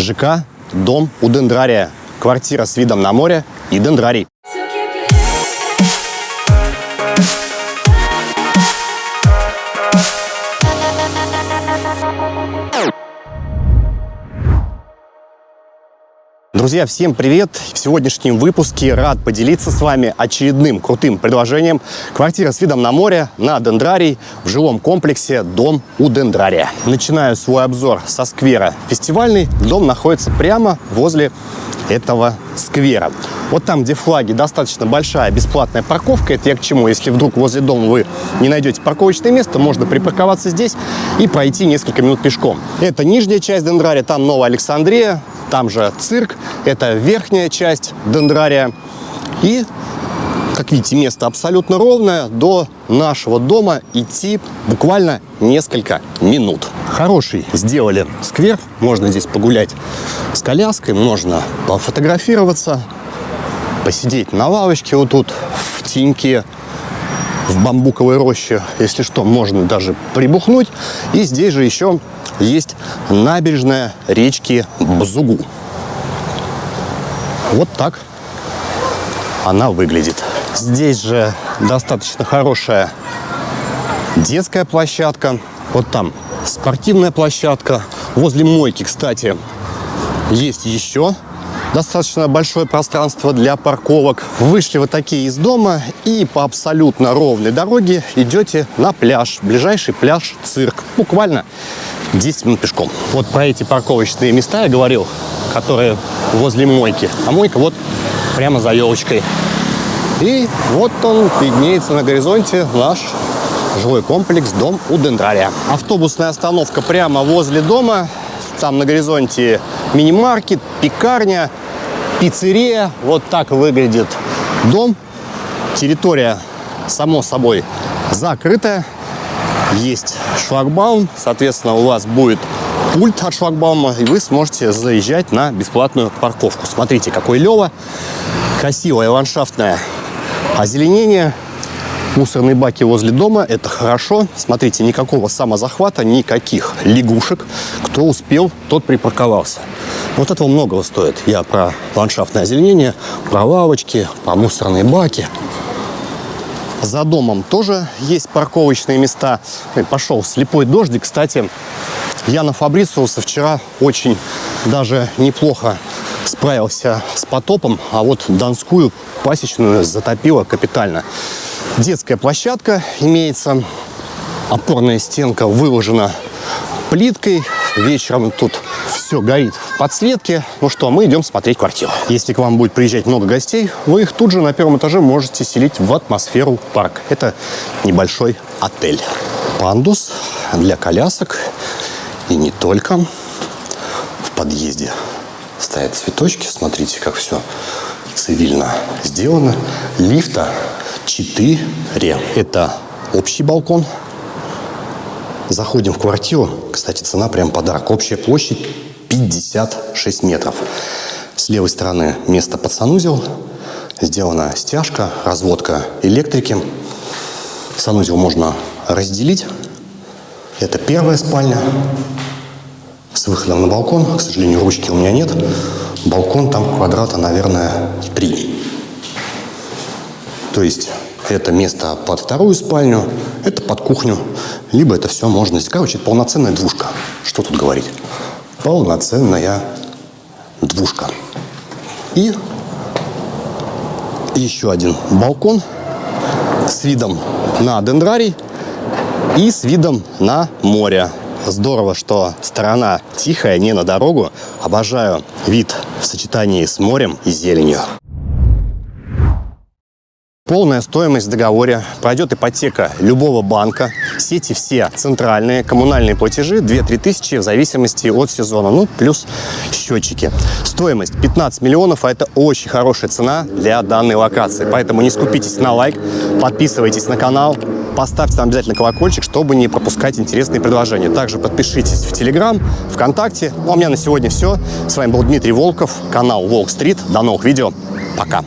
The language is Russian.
ЖК «Дом у Дендрария». Квартира с видом на море и дендрарий. Друзья, всем привет! В сегодняшнем выпуске рад поделиться с вами очередным крутым предложением. Квартира с видом на море на Дендрарий в жилом комплексе «Дом у Дендрария». Начинаю свой обзор со сквера «Фестивальный». Дом находится прямо возле этого сквера. Вот там, где флаги, достаточно большая бесплатная парковка. Это я к чему? Если вдруг возле дома вы не найдете парковочное место, можно припарковаться здесь и пройти несколько минут пешком. Это нижняя часть Дендрария, там Новая Александрия, там же цирк. Это верхняя часть Дендрария. И, как видите, место абсолютно ровное. До нашего дома идти буквально несколько минут. Хороший сделали сквер. Можно здесь погулять с коляской, можно пофотографироваться, посидеть на лавочке вот тут в теньке, в бамбуковой роще. Если что, можно даже прибухнуть. И здесь же еще есть набережная речки Бзугу. Вот так она выглядит. Здесь же достаточно хорошая детская площадка. Вот там спортивная площадка. Возле мойки, кстати, есть еще достаточно большое пространство для парковок. Вышли вот такие из дома и по абсолютно ровной дороге идете на пляж. Ближайший пляж цирк. Буквально 10 минут пешком. Вот про эти парковочные места я говорил, которые возле мойки. А мойка вот прямо за елочкой. И вот он виднеется на горизонте наш жилой комплекс «Дом у Дендрария». Автобусная остановка прямо возле дома. Там на горизонте мини-маркет, пекарня, пиццерия. Вот так выглядит дом. Территория, само собой, закрытая. Есть шлагбаум. Соответственно, у вас будет пульт от шлагбаума, и вы сможете заезжать на бесплатную парковку. Смотрите, какой лево. Красивое ландшафтное озеленение. Мусорные баки возле дома – это хорошо. Смотрите, никакого самозахвата, никаких лягушек. Кто успел, тот припарковался. Вот этого многого стоит. Я про ландшафтное озеленение, про лавочки, про мусорные баки. За домом тоже есть парковочные места. Ой, Пошел слепой дождик. Кстати, Яна Фабрициуса вчера очень даже неплохо справился с потопом, а вот Донскую пасечную затопило капитально. Детская площадка имеется, опорная стенка выложена плиткой. Вечером тут все горит в подсветке. Ну что, мы идем смотреть квартиру. Если к вам будет приезжать много гостей, вы их тут же на первом этаже можете селить в атмосферу парк. Это небольшой отель. Пандус для колясок и не только. В подъезде стоят цветочки. Смотрите, как все цивильно сделано. Лифта 4. Это общий балкон. Заходим в квартиру. Кстати, цена прям подарок. Общая площадь 56 метров. С левой стороны место под санузел. Сделана стяжка, разводка электрики. Санузел можно разделить. Это первая спальня с выходом на балкон. К сожалению, ручки у меня нет. Балкон там квадрата, наверное, 3. То есть это место под вторую спальню, это под кухню, либо это все можно... Короче, полноценная двушка. Что тут говорить? Полноценная двушка. И еще один балкон с видом на дендрарий и с видом на море. Здорово, что сторона тихая, не на дорогу. Обожаю вид в сочетании с морем и зеленью. Полная стоимость в договоре. Пройдет ипотека любого банка. Сети все центральные. Коммунальные платежи 2-3 тысячи в зависимости от сезона. Ну, плюс счетчики. Стоимость 15 миллионов, а это очень хорошая цена для данной локации. Поэтому не скупитесь на лайк, подписывайтесь на канал, поставьте там обязательно колокольчик, чтобы не пропускать интересные предложения. Также подпишитесь в Телеграм, ВКонтакте. Ну, а у меня на сегодня все. С вами был Дмитрий Волков, канал Волк Стрит. До новых видео. Пока.